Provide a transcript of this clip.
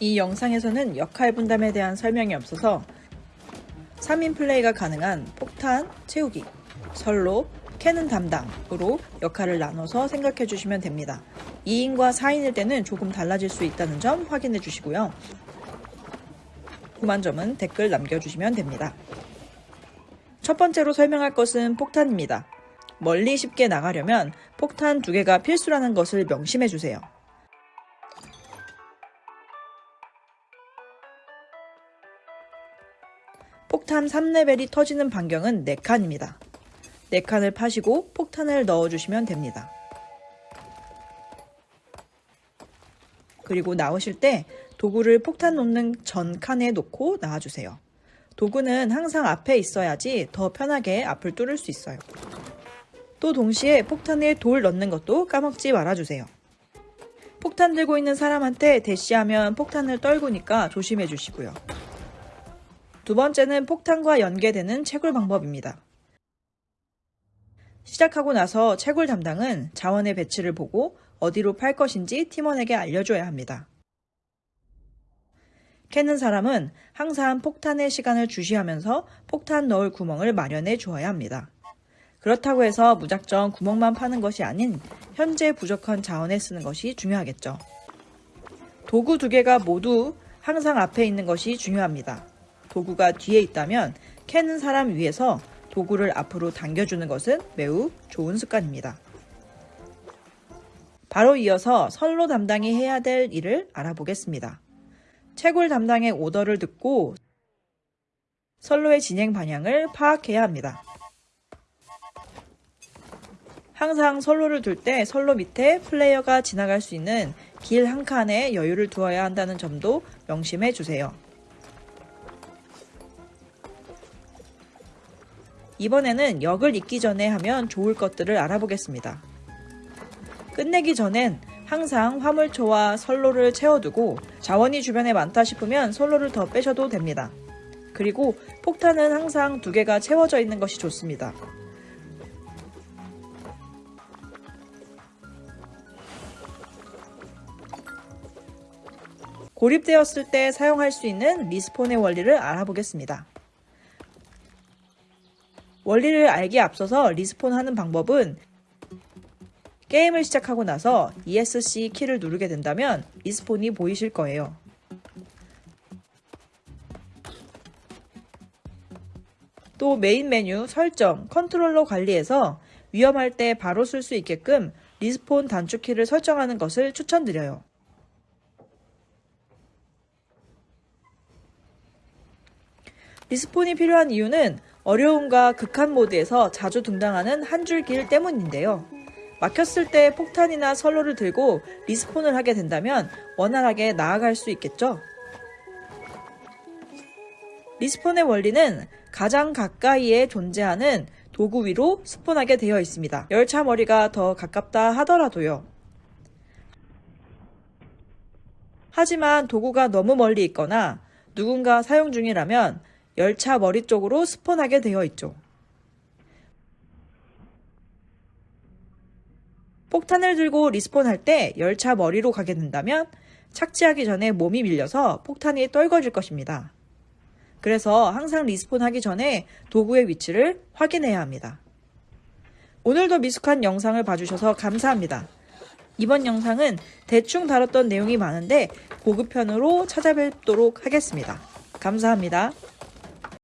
이 영상에서는 역할 분담에 대한 설명이 없어서 3인 플레이가 가능한 폭탄 채우기, 선로, 캐는 담당으로 역할을 나눠서 생각해 주시면 됩니다. 2인과 4인일 때는 조금 달라질 수 있다는 점 확인해 주시고요. 궁금한 점은 댓글 남겨주시면 됩니다. 첫 번째로 설명할 것은 폭탄입니다. 멀리 쉽게 나가려면 폭탄 두 개가 필수라는 것을 명심해 주세요. 폭탄 3레벨이 터지는 반경은 4칸입니다. 4칸을 파시고 폭탄을 넣어주시면 됩니다. 그리고 나오실 때 도구를 폭탄 놓는 전 칸에 놓고 나와주세요. 도구는 항상 앞에 있어야지 더 편하게 앞을 뚫을 수 있어요. 또 동시에 폭탄에 돌 넣는 것도 까먹지 말아주세요. 폭탄 들고 있는 사람한테 대시하면 폭탄을 떨구니까 조심해 주시고요. 두 번째는 폭탄과 연계되는 채굴 방법입니다. 시작하고 나서 채굴 담당은 자원의 배치를 보고 어디로 팔 것인지 팀원에게 알려줘야 합니다. 캐는 사람은 항상 폭탄의 시간을 주시하면서 폭탄 넣을 구멍을 마련해 주어야 합니다. 그렇다고 해서 무작정 구멍만 파는 것이 아닌 현재 부족한 자원에 쓰는 것이 중요하겠죠. 도구 두 개가 모두 항상 앞에 있는 것이 중요합니다. 도구가 뒤에 있다면 캐는 사람 위에서 도구를 앞으로 당겨주는 것은 매우 좋은 습관입니다. 바로 이어서 선로 담당이 해야 될 일을 알아보겠습니다. 채굴 담당의 오더를 듣고 선로의 진행 방향을 파악해야 합니다. 항상 선로를 둘 때 선로 밑에 플레이어가 지나갈 수 있는 길 한 칸에 여유를 두어야 한다는 점도 명심해 주세요. 이번에는 역을 잇기 전에 하면 좋을 것들을 알아보겠습니다. 끝내기 전엔 항상 화물초와 선로를 채워두고 자원이 주변에 많다 싶으면 선로를 더 빼셔도 됩니다. 그리고 폭탄은 항상 두 개가 채워져 있는 것이 좋습니다. 고립되었을 때 사용할 수 있는 respawn의 원리를 알아보겠습니다. 원리를 알기에 앞서서 respawn 하는 방법은 게임을 시작하고 나서 ESC 키를 누르게 된다면 respawn이 보이실 거예요. 또 메인 메뉴 설정, 컨트롤러 관리에서 위험할 때 바로 쓸 수 있게끔 respawn 단축키를 설정하는 것을 추천드려요. respawn이 필요한 이유는 어려움과 극한 모드에서 자주 등장하는 한 줄 길 때문인데요. 막혔을 때 폭탄이나 선로를 들고 respawn을 하게 된다면 원활하게 나아갈 수 있겠죠? respawn의 원리는 가장 가까이에 존재하는 도구 위로 스폰하게 되어 있습니다. 열차 머리가 더 가깝다 하더라도요. 하지만 도구가 너무 멀리 있거나 누군가 사용 중이라면 열차 머리 쪽으로 스폰하게 되어 있죠. 폭탄을 들고 리스폰할 때 열차 머리로 가게 된다면 착지하기 전에 몸이 밀려서 폭탄이 떨궈질 것입니다. 그래서 항상 리스폰하기 전에 도구의 위치를 확인해야 합니다. 오늘도 미숙한 영상을 봐주셔서 감사합니다. 이번 영상은 대충 다뤘던 내용이 많은데 고급편으로 찾아뵙도록 하겠습니다. 감사합니다.